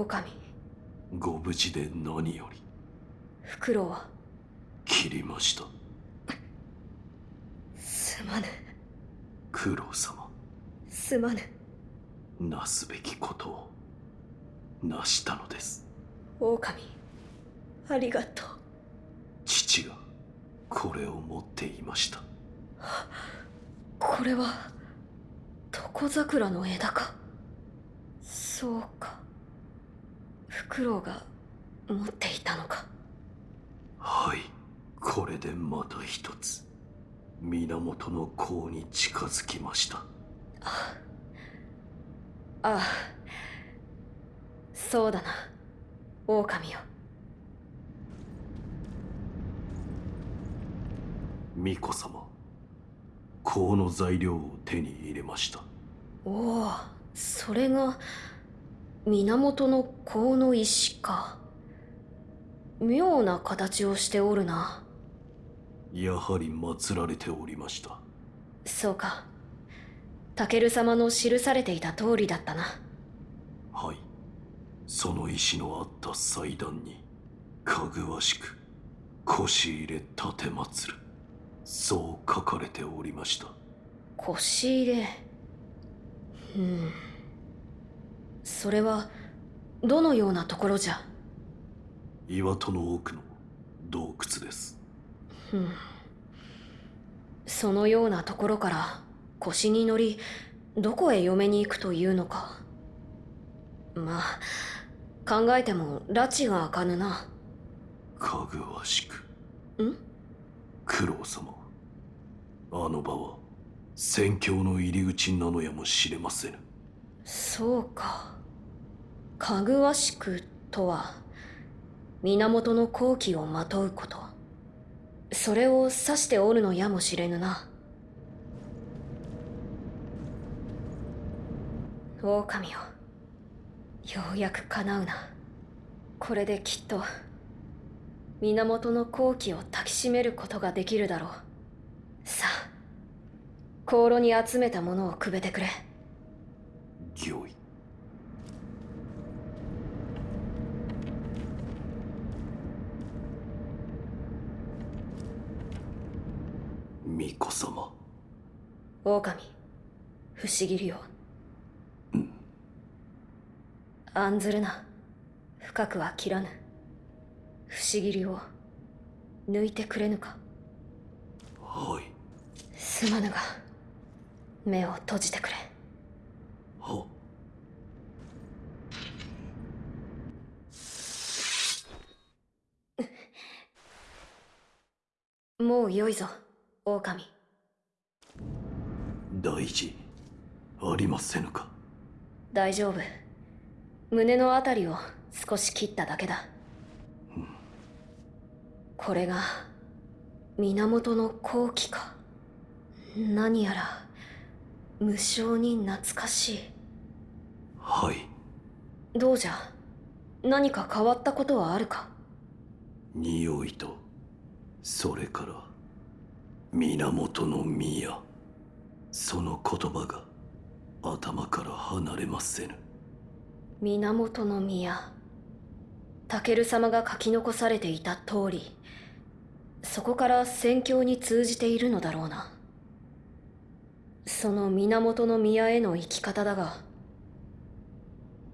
狼。ご無事で何より。フクロウは。切りました。すまぬ。九郎様。すまぬ。なすべきことを。なしたのです。狼。ありがとう。父が。これを持っていました。これは。床桜の枝か。そうかフクロウが持っていたのか？はいこれでまた一つ。源の甲に近づきました。ああそうだな。狼よ。巫女様甲の材料を手に入れました。おおそれが源の甲の石か。妙な形をしておるな。やはり祀られておりました。そうか。タケル様の記されていた通りだったな。はい。その石のあった祭壇にかぐわしく腰入れ立て祀る。そう書かれておりました。腰入れ。うんそれはどのようなところじゃ？岩戸の奥の洞窟です。うん。そのようなところから腰に乗りどこへ嫁に行くというのか。まあ考えても拉致が開かぬな。かぐわしく。ん？九郎様。あの場は宣教の入り口なのやもしれませぬそうか。かぐわしくとは源の好機をまとうこと。それを指しておるのやもしれぬな。狼よ。ようやく叶うな。これできっと源の好機を抱きしめることができるだろう。さあ香炉に集めたものをくべてくれ。御意巫女様。狼。不思議よ案ずるな。深くは切らぬ。不思議を抜いてくれぬか。はい。すまぬが目を閉じてくれはもう良いぞ狼。大事。ありませぬか？大丈夫。胸のあたりを少し切っただけだ。これが源の好機か。何やら無性に懐かしいはい。どうじゃ？何か変わったことはあるか？匂いとそれから源の宮。その言葉が頭から離れませぬ。源の宮。タケル様が書き残されていた通りそこから宣教に通じているのだろうな。その源の宮への生き方だが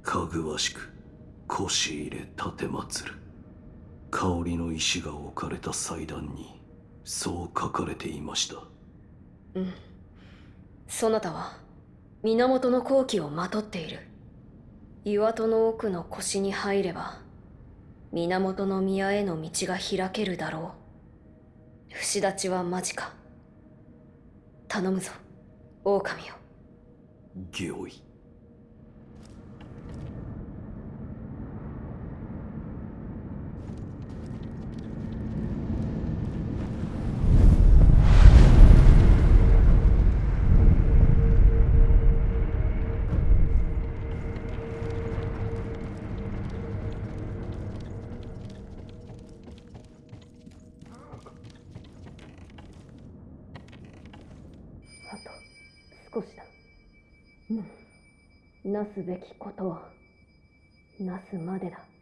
かぐわしく腰入れ立て祀る。香りの石が置かれた祭壇にそう書かれていました。うん。そなたは源の好機をまとっている。岩戸の奥の腰に入れば源の宮への道が開けるだろう。節立ちは間近。頼むぞ狼よ。御意なすべきことをなすまでだ。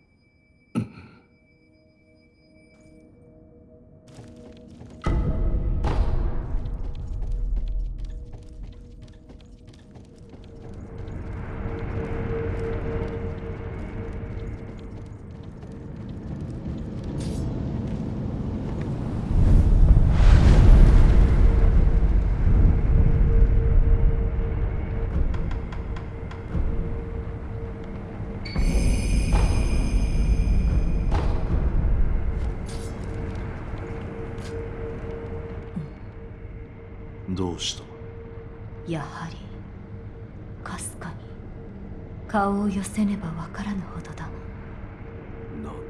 顔を寄せねばわからぬほどだ。なんだ？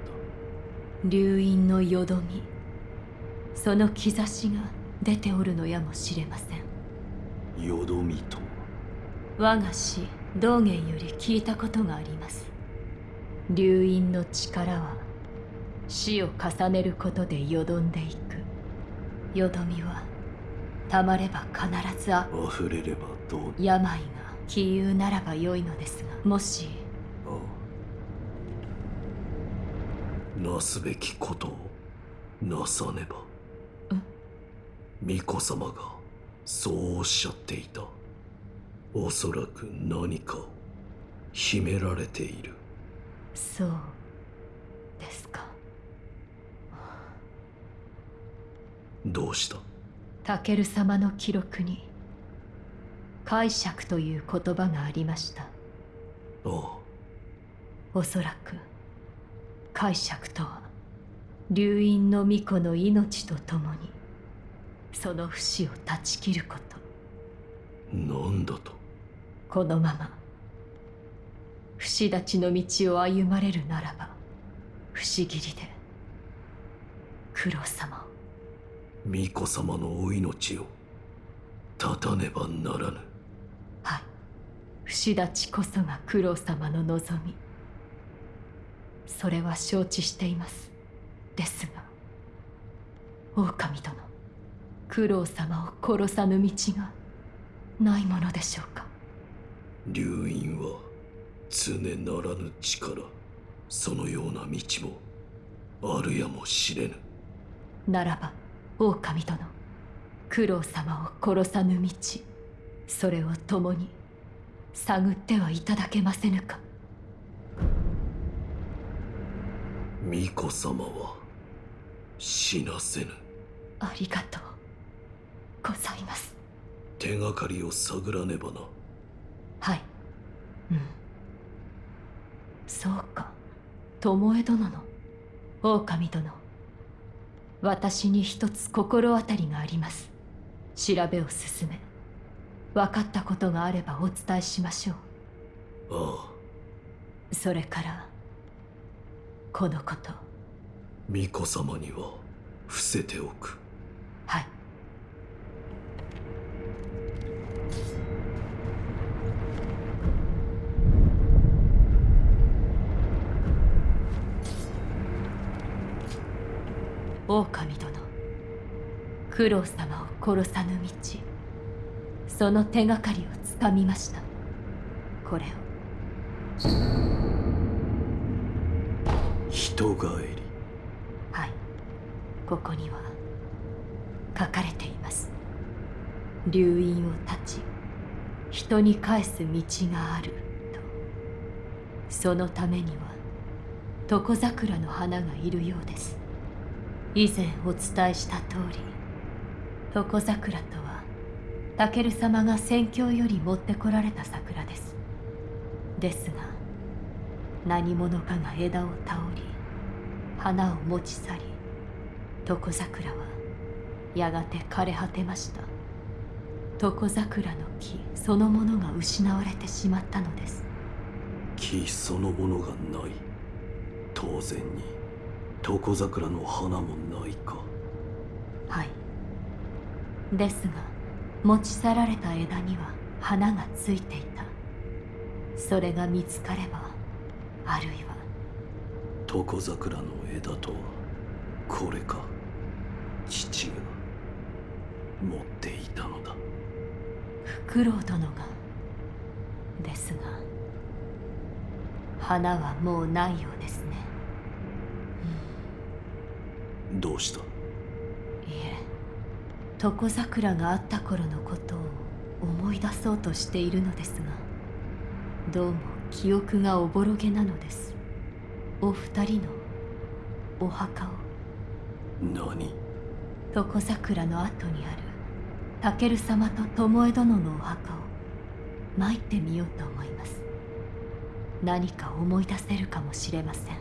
流飲のよどみ。その兆しが出ておるのやもしれません。よどみとは？我が師道元より聞いたことがあります。流飲の力は死を重ねることでよどんでいく。よどみはたまれば必ずあ溢れればどうに病が気憂ならばよいのですがもし。なすべきことをなさねば。巫女様がそうおっしゃっていた。おそらく何かを秘められている。そうですか。どうした？タケル様の記録に解釈という言葉がありました。ああおそらく解釈とは流飲の巫女の命とともにその不死を断ち切ること。なんだと？このまま不死立ちの道を歩まれるならば不思議りで九郎様を。巫女様のお命を絶たねばならぬ。はい不死立ちこそが九郎様の望み。それは承知しています。ですが狼殿九郎様を殺さぬ道がないものでしょうか。流飲は常ならぬ力そのような道もあるやもしれぬ。ならば狼殿九郎様を殺さぬ道それを共に探ってはいただけませぬか。巫女様は死なせぬ。ありがとうございます。手がかりを探らねばな。はい。うん。そうか。巴殿の狼殿。私に一つ心当たりがあります。調べを進め分かったことがあればお伝えしましょう。ああ。それからこのこと。巫女様には伏せておく。はい。狼殿九郎様を殺さぬ道その手がかりをつかみました。これを。人帰り。はい。ここには書かれています。流飲を断ち人に返す道があると。そのためには床桜の花がいるようです。以前お伝えした通り床桜とはタケル様が宣教より持ってこられた桜です。ですが何者かが枝を倒り花を持ち去り床桜はやがて枯れ果てました。床桜の木そのものが失われてしまったのです。木そのものがない。当然に。床桜の花もないか。はい。ですが持ち去られた枝には花がついていた。それが見つかればあるいは床桜の枝とはこれか父が持っていたのだ。フクロウ殿が。ですが花はもうないようですね。どうした？床桜があった頃のことを思い出そうとしているのですがどうも記憶がおぼろげなのです。お二人のお墓を。何？床桜の後にあるタケル様と巴殿のお墓を参ってみようと思います。何か思い出せるかもしれません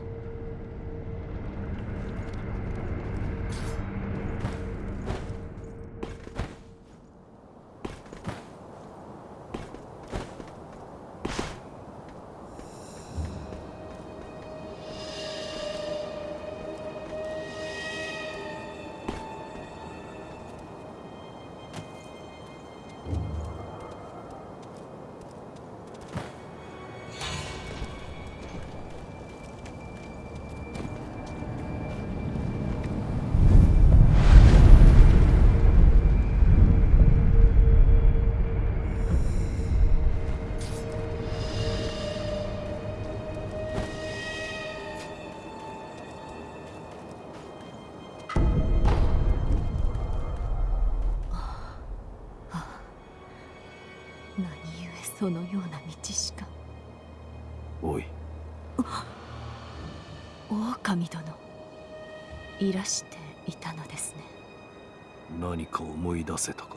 いらしていたのですね。何か思い出せたか？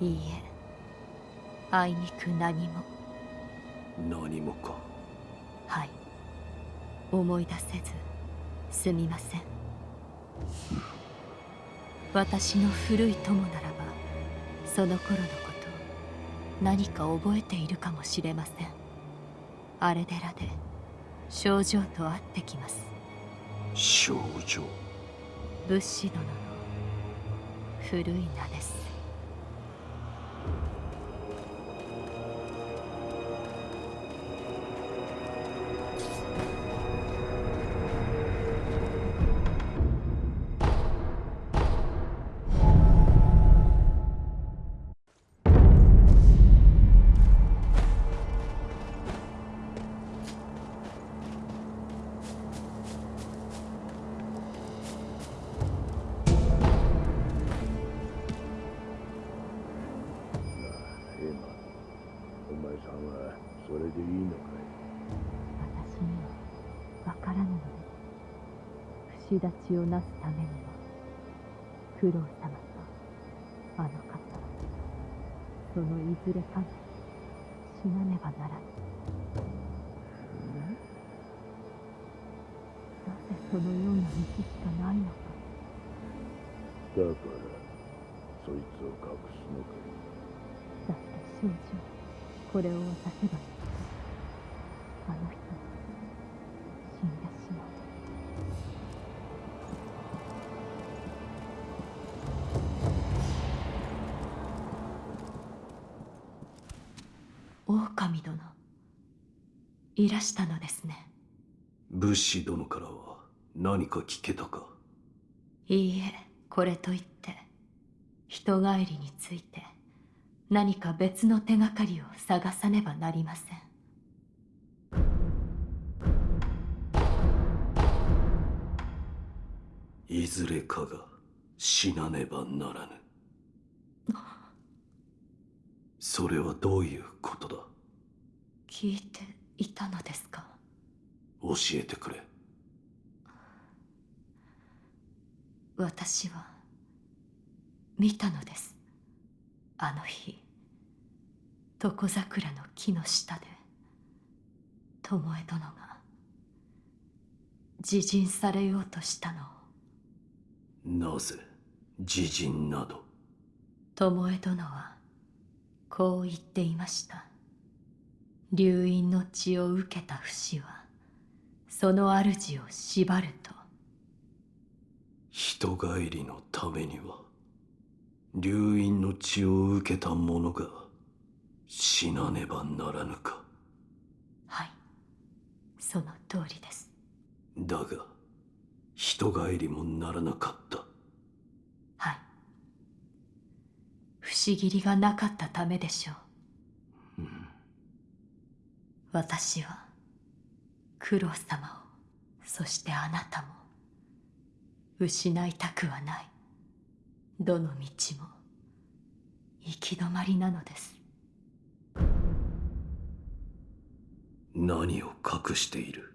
いいえ。あいにく何も。何もか。はい。思い出せずすみません。私の古い友ならばその頃のこと何か覚えているかもしれません。あれ寺で症状と会ってきます。少女仏師殿の古い名ですこれを渡せばあの人。は死んでしまう狼殿。いらしたのですね。武士殿からは何か聞けたか？いいえこれといって。人帰りについて何か別の手がかりを探さねばなりません。いずれかが死なねばならぬ。それはどういうことだ？聞いていたのですか？教えてくれ。私は見たのですあの日床桜の木の下で巴殿が自尽されようとしたの。をなぜ自陣など？巴殿はこう言っていました。流因の血を受けた不死はその主を縛ると。人帰りのためには？流因の血を受けた者が死なねばならぬか。はい。その通りです。だが人帰りもならなかった。はい。不思議りがなかったためでしょう。私は九郎様をそしてあなたも失いたくはないどの道も行き止まりなのです。何を隠している？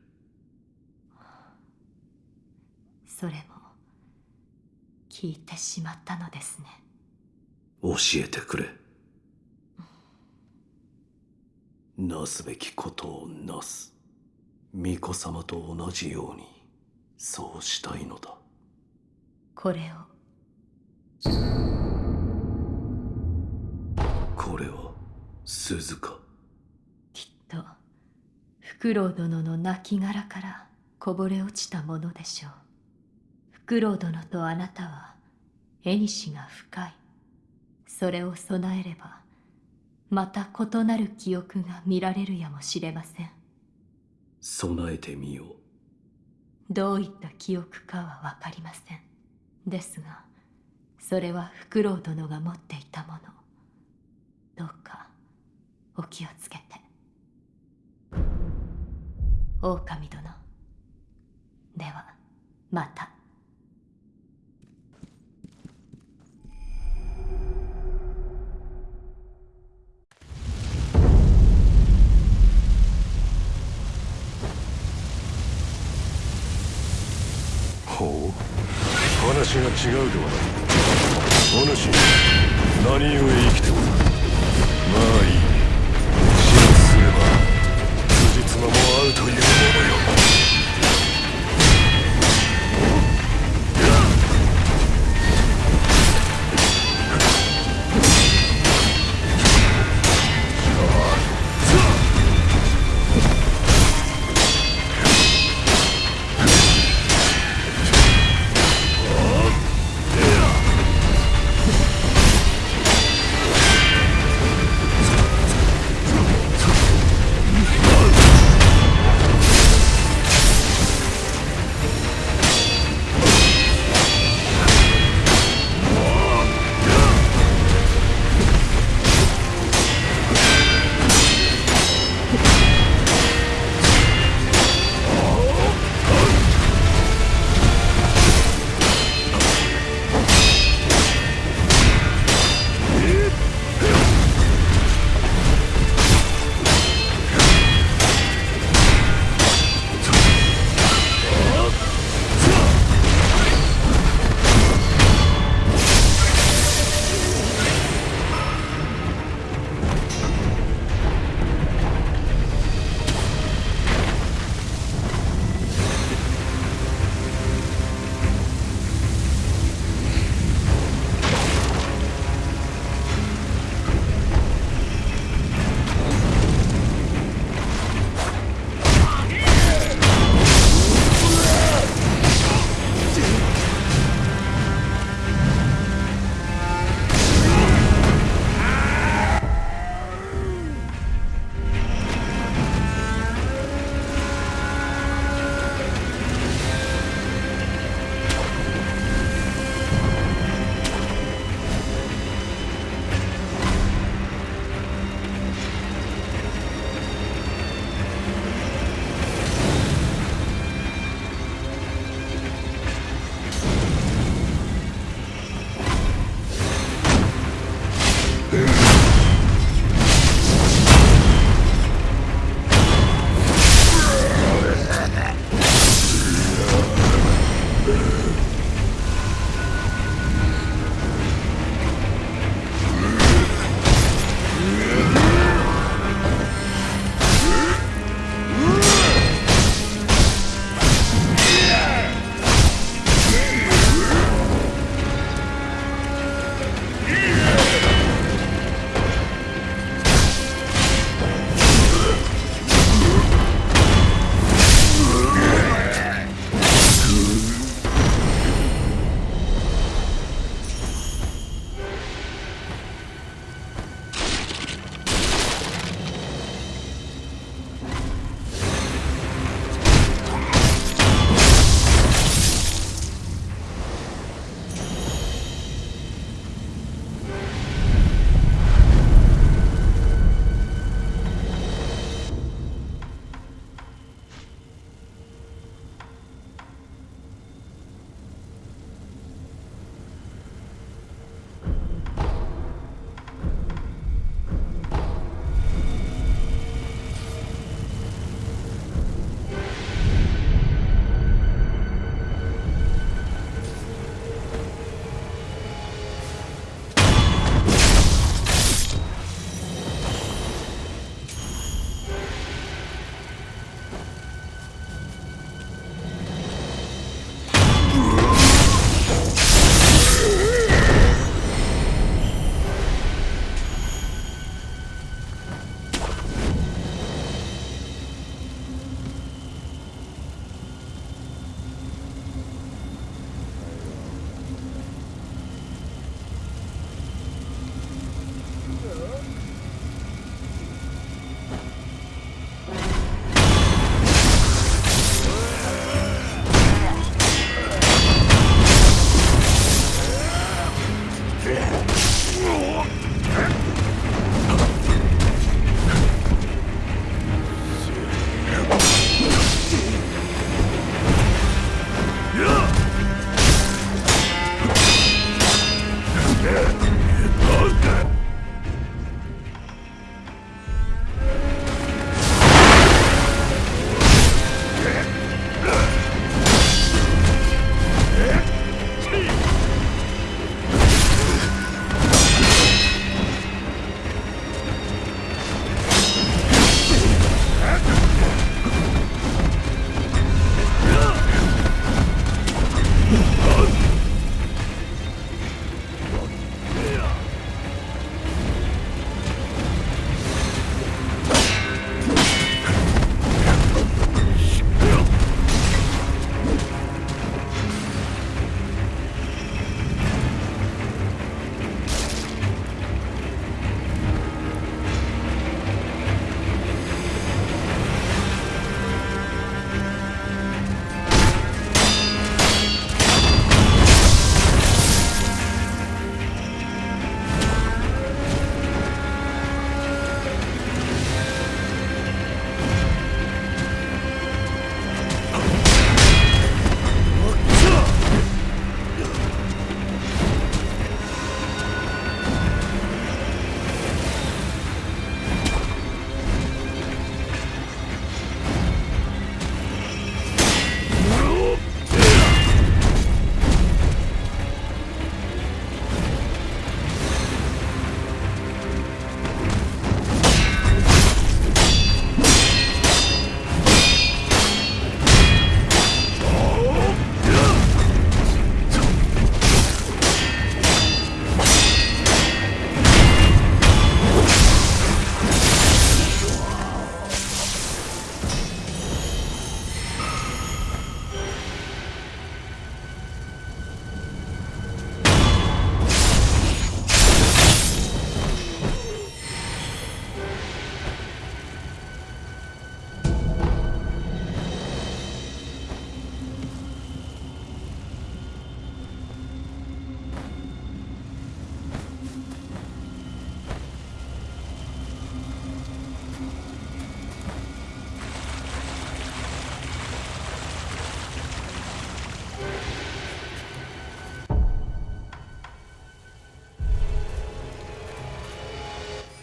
それも聞いてしまったのですね。教えてくれ。なすべきことをなす。巫女様と同じようにそうしたいのだ。これをこれは鈴か？きっとフクロウ殿の亡骸からこぼれ落ちたものでしょう。フクロウ殿とあなたは縁が深い。それを備えればまた異なる記憶が見られるやもしれません。備えてみよう。どういった記憶かは分かりません。ですがそれはフクロウ殿が持っていたもの。どうかお気をつけて。狼殿。ではまた。ほう。話が違うではない。かお主何故生きておる？まあいい。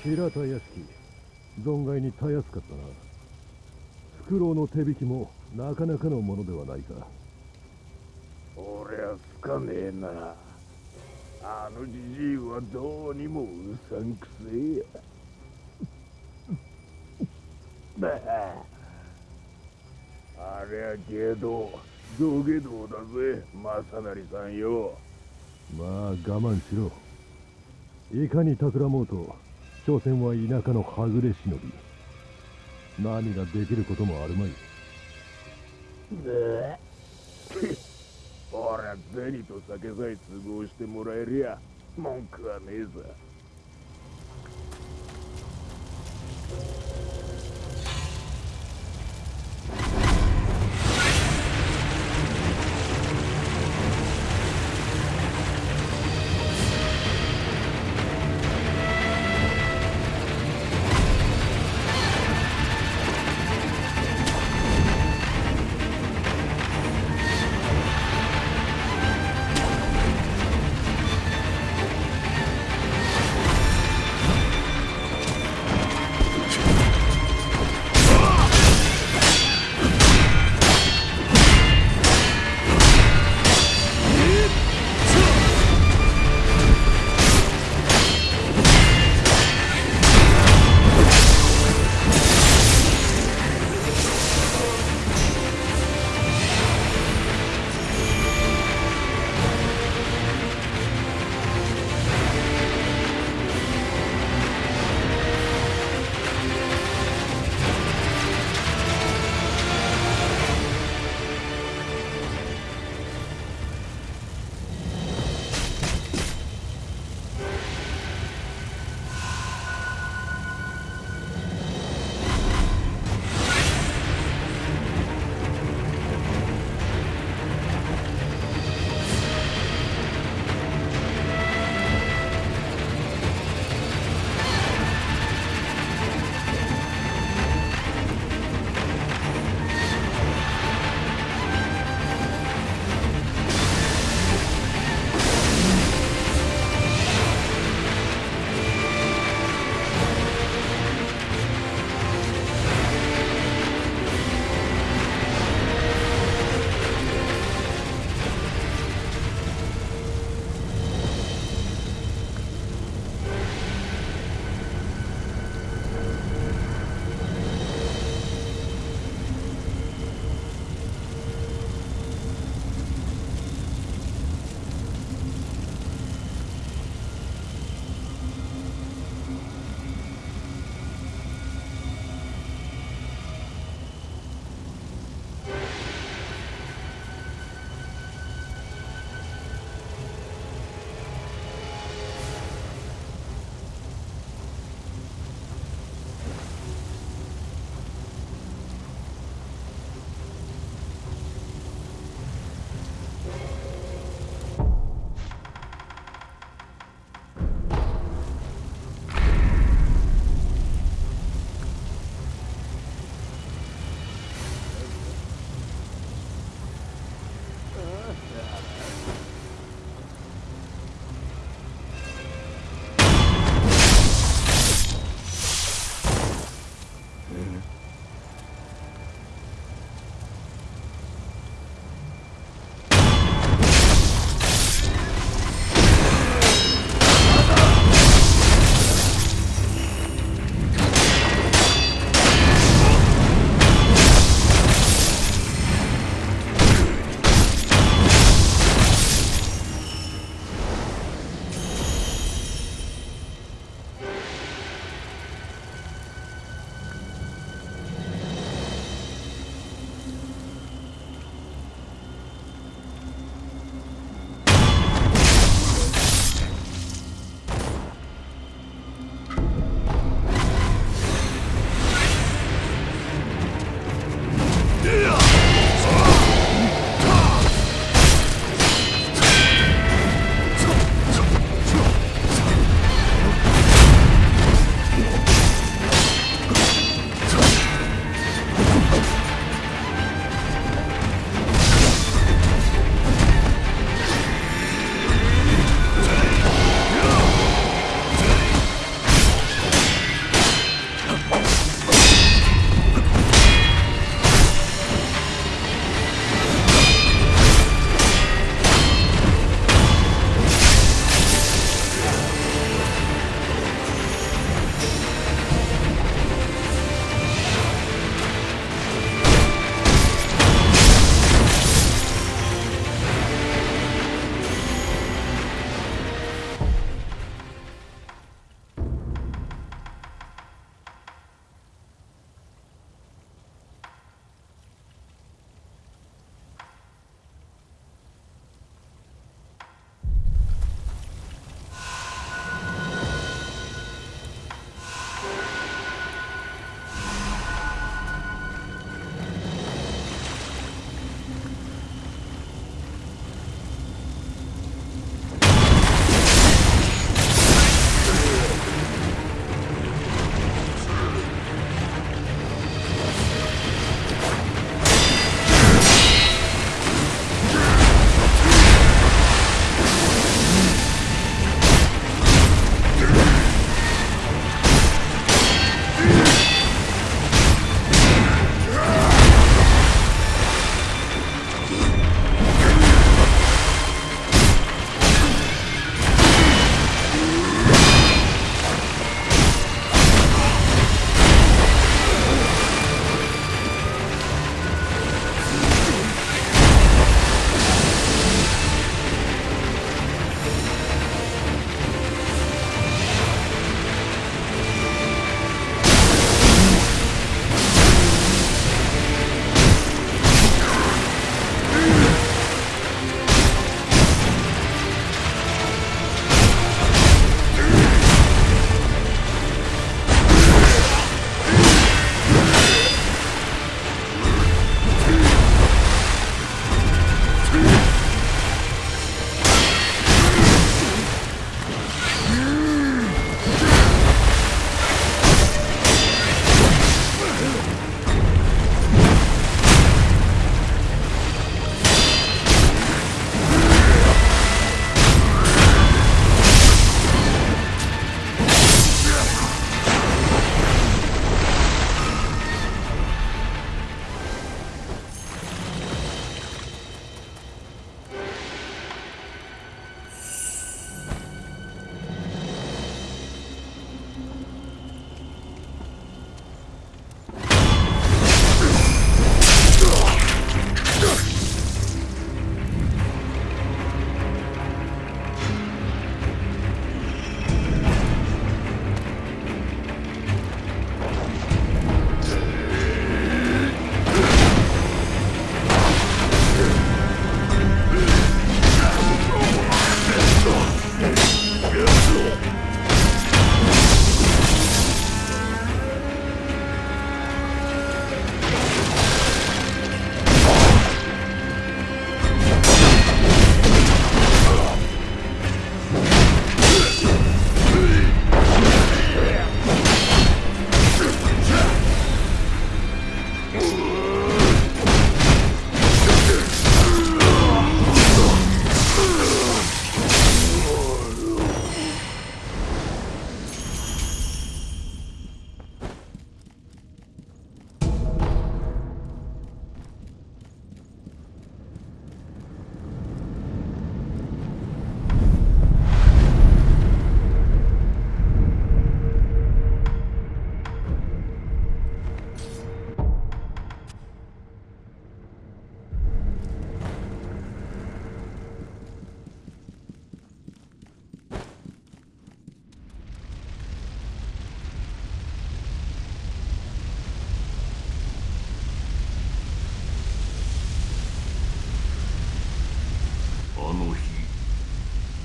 平田屋敷。存外にたやすかったな。フクロウの手引きもなかなかのものではないか。俺はつかねえな。あのじじいはどうにもうさんくせえや。ば あ。ありゃけど土下道だぜ。正成さんよ。まあ我慢しろ。いかに企もうと所詮は田舎のはぐれ忍び。何ができることもあるまい。ね俺は銭と酒さえ都合してもらえりゃ文句はねえさ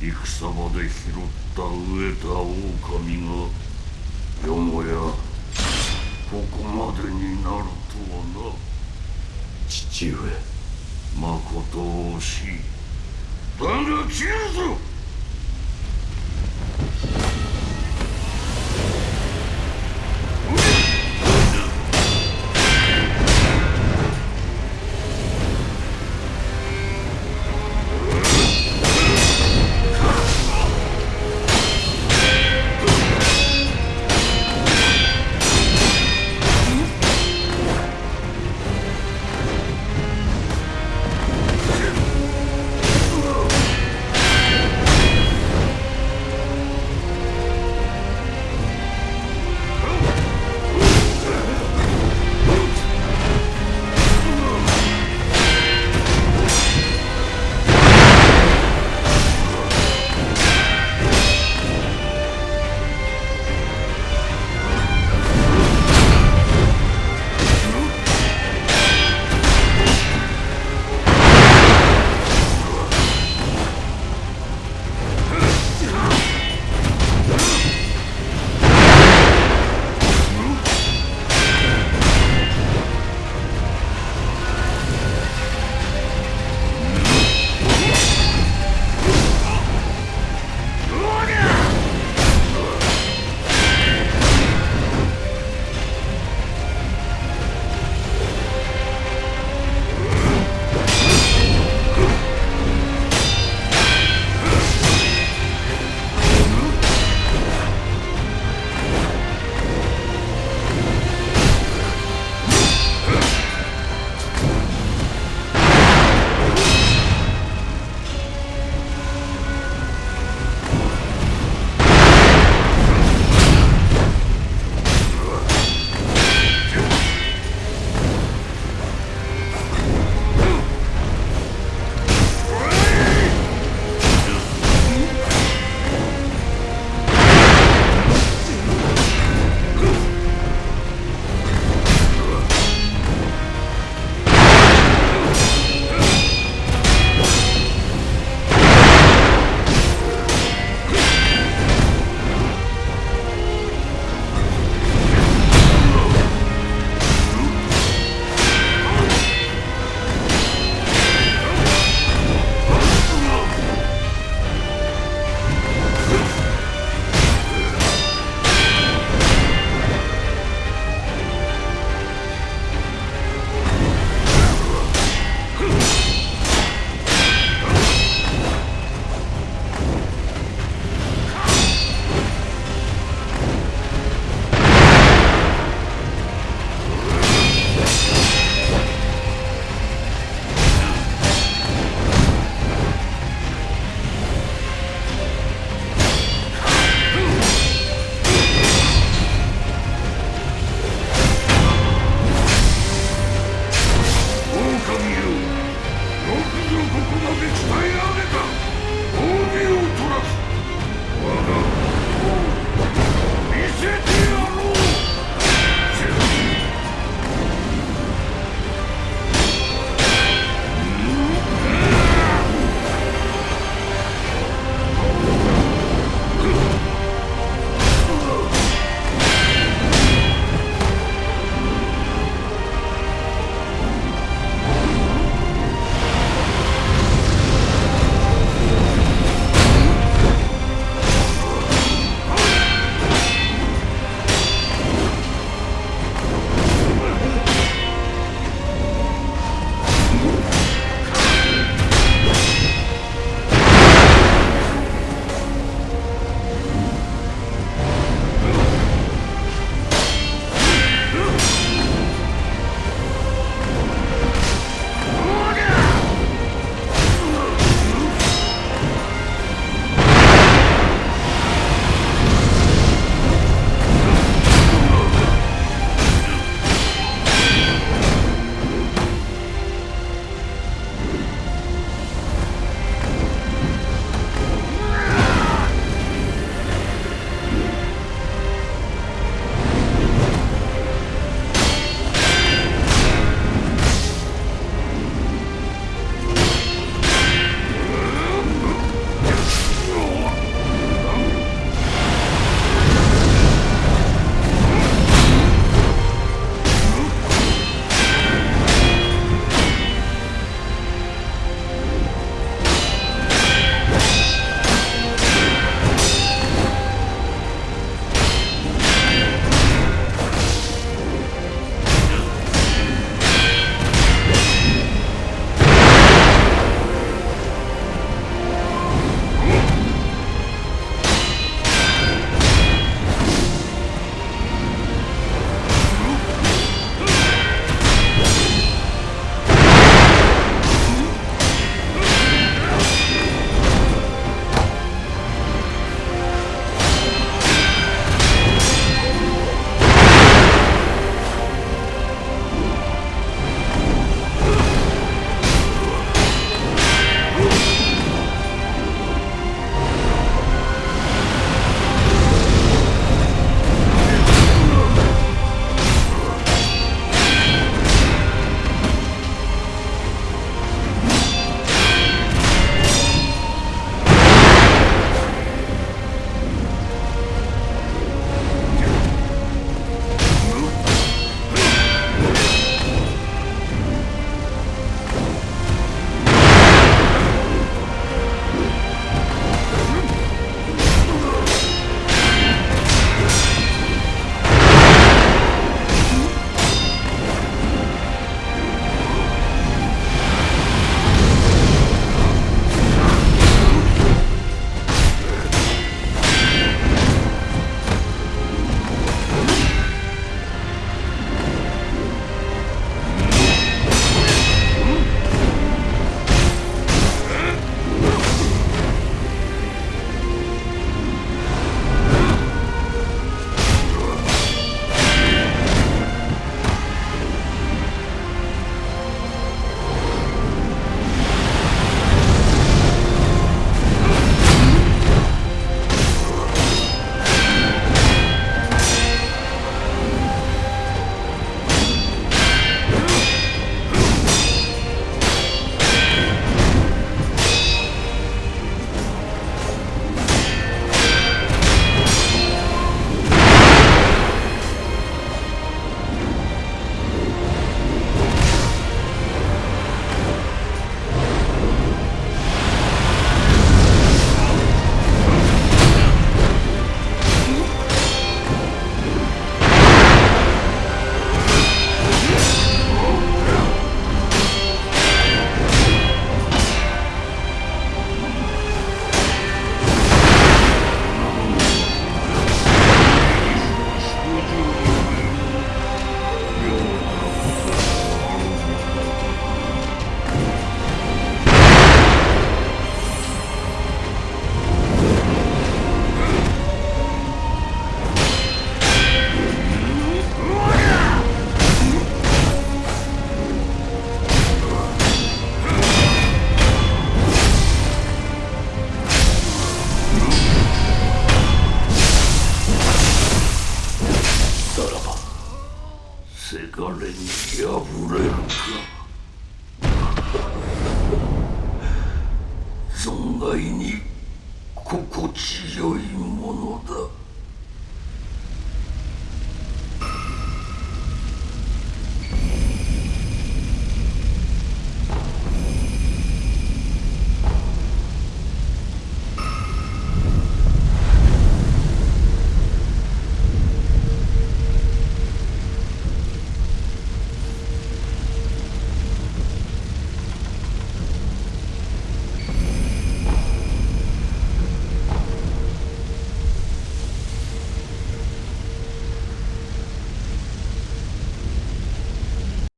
戦場で拾った飢えた狼がよもやここまでになるとはな。父上まこと惜しいだが切るぞ